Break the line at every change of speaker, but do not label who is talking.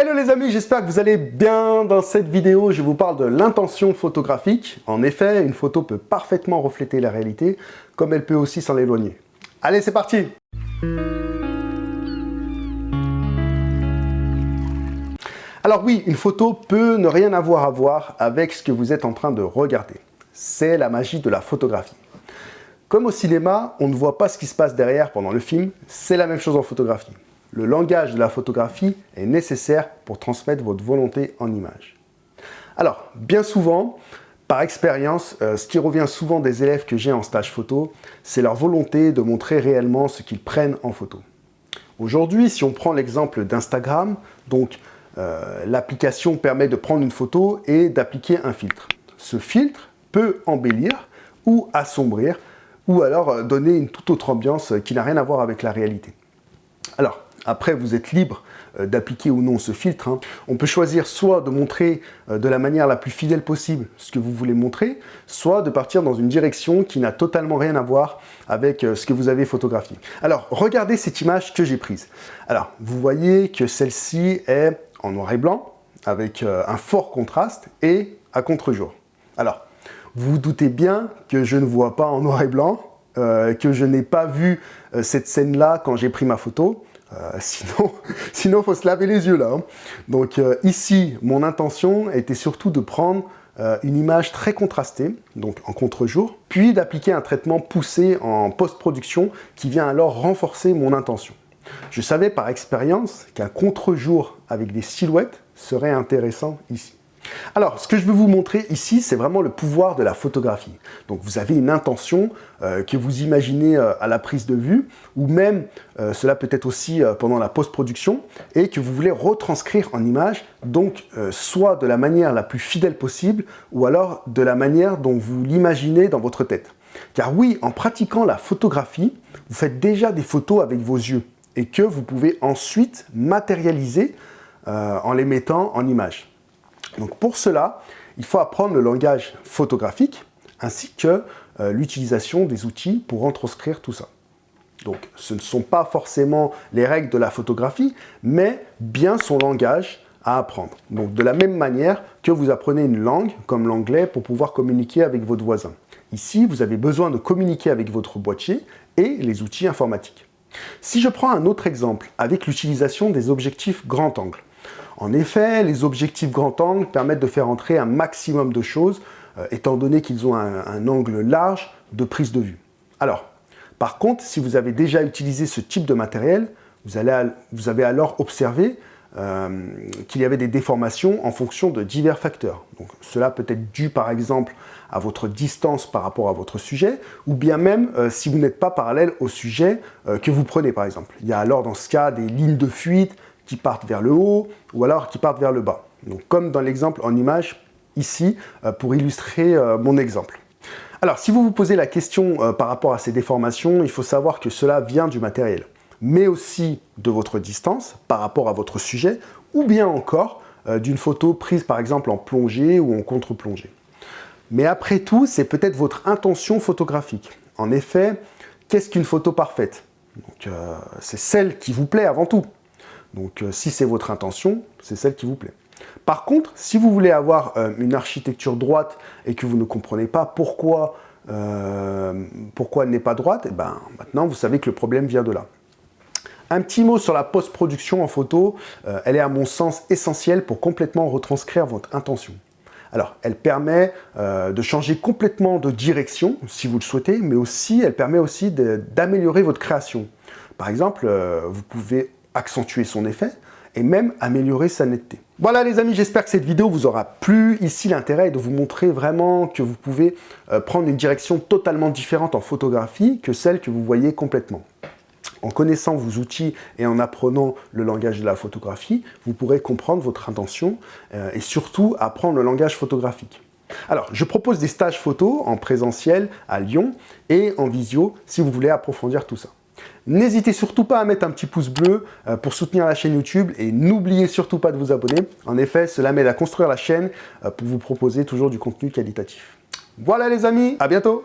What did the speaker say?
Hello les amis, j'espère que vous allez bien. Dans cette vidéo, je vous parle de l'intention photographique. En effet, une photo peut parfaitement refléter la réalité, comme elle peut aussi s'en éloigner. Allez, c'est parti Alors oui, une photo peut ne rien avoir à voir avec ce que vous êtes en train de regarder. C'est la magie de la photographie. Comme au cinéma, on ne voit pas ce qui se passe derrière pendant le film, c'est la même chose en photographie. Le langage de la photographie est nécessaire pour transmettre votre volonté en image. Alors, bien souvent, par expérience, euh, ce qui revient souvent des élèves que j'ai en stage photo, c'est leur volonté de montrer réellement ce qu'ils prennent en photo. Aujourd'hui, si on prend l'exemple d'Instagram, donc euh, l'application permet de prendre une photo et d'appliquer un filtre. Ce filtre peut embellir ou assombrir ou alors euh, donner une toute autre ambiance qui n'a rien à voir avec la réalité. Après, vous êtes libre euh, d'appliquer ou non ce filtre. Hein. On peut choisir soit de montrer euh, de la manière la plus fidèle possible ce que vous voulez montrer, soit de partir dans une direction qui n'a totalement rien à voir avec euh, ce que vous avez photographié. Alors, regardez cette image que j'ai prise. Alors, vous voyez que celle-ci est en noir et blanc, avec un fort contraste et à contre-jour. Alors, vous vous doutez bien que je ne vois pas en noir et blanc, que je n'ai pas vu cette scène-là quand j'ai pris ma photo. Euh, sinon, sinon, faut se laver les yeux là. Hein. Donc euh, ici, mon intention était surtout de prendre euh, une image très contrastée, donc en contre-jour, puis d'appliquer un traitement poussé en post-production qui vient alors renforcer mon intention. Je savais par expérience qu'un contre-jour avec des silhouettes serait intéressant ici. Alors, ce que je veux vous montrer ici, c'est vraiment le pouvoir de la photographie. Donc, vous avez une intention euh, que vous imaginez euh, à la prise de vue, ou même, euh, cela peut être aussi pendant la post-production, et que vous voulez retranscrire en image, donc soit de la manière la plus fidèle possible, ou alors de la manière dont vous l'imaginez dans votre tête. Car oui, en pratiquant la photographie, vous faites déjà des photos avec vos yeux, et que vous pouvez ensuite matérialiser en les mettant en image. Donc pour cela, il faut apprendre le langage photographique ainsi que euh, l'utilisation des outils pour retranscrire tout ça. Donc ce ne sont pas forcément les règles de la photographie, mais bien son langage à apprendre. Donc de la même manière que vous apprenez une langue, comme l'anglais, pour pouvoir communiquer avec votre voisin. Ici, vous avez besoin de communiquer avec votre boîtier et les outils informatiques. Si je prends un autre exemple, avec l'utilisation des objectifs grand angle. En effet, les objectifs grand angle permettent de faire entrer un maximum de choses, euh, étant donné qu'ils ont un, angle large de prise de vue. Alors, par contre, si vous avez déjà utilisé ce type de matériel, vous, avez alors observé euh, qu'il y avait des déformations en fonction de divers facteurs. Cela peut être dû par exemple à votre distance par rapport à votre sujet, ou bien même euh, si vous n'êtes pas parallèle au sujet que vous prenez par exemple. Il y a alors dans ce cas des lignes de fuite, qui partent vers le haut ou alors qui partent vers le bas. Donc, comme dans l'exemple en image ici, euh, pour illustrer euh, mon exemple. Alors, si vous vous posez la question euh, par rapport à ces déformations, il faut savoir que cela vient du matériel, mais aussi de votre distance par rapport à votre sujet, ou bien encore d'une photo prise par exemple en plongée ou en contre-plongée. Mais après tout, c'est peut-être votre intention photographique. En effet, qu'est-ce qu'une photo parfaite? C'est celle qui vous plaît avant tout. Donc euh, si c'est votre intention, c'est celle qui vous plaît. Par contre, si vous voulez avoir euh, une architecture droite et que vous ne comprenez pas pourquoi, euh, pourquoi elle n'est pas droite, eh ben, maintenant vous savez que le problème vient de là. Un petit mot sur la post-production en photo, elle est à mon sens essentielle pour complètement retranscrire votre intention. Alors, elle permet de changer complètement de direction, si vous le souhaitez, mais aussi, elle permet aussi d'améliorer votre création. Par exemple, vous pouvez accentuer son effet et même améliorer sa netteté. Voilà les amis, j'espère que cette vidéo vous aura plu. Ici, l'intérêt est de vous montrer vraiment que vous pouvez euh, prendre une direction totalement différente en photographie que celle que vous voyez complètement. En connaissant vos outils et en apprenant le langage de la photographie, vous pourrez comprendre votre intention euh, et surtout apprendre le langage photographique. Alors, je propose des stages photo en présentiel à Lyon et en visio si vous voulez approfondir tout ça. N'hésitez surtout pas à mettre un petit pouce bleu euh, pour soutenir la chaîne YouTube et n'oubliez surtout pas de vous abonner. En effet, cela m'aide à construire la chaîne euh, pour vous proposer toujours du contenu qualitatif. Voilà les amis, à bientôt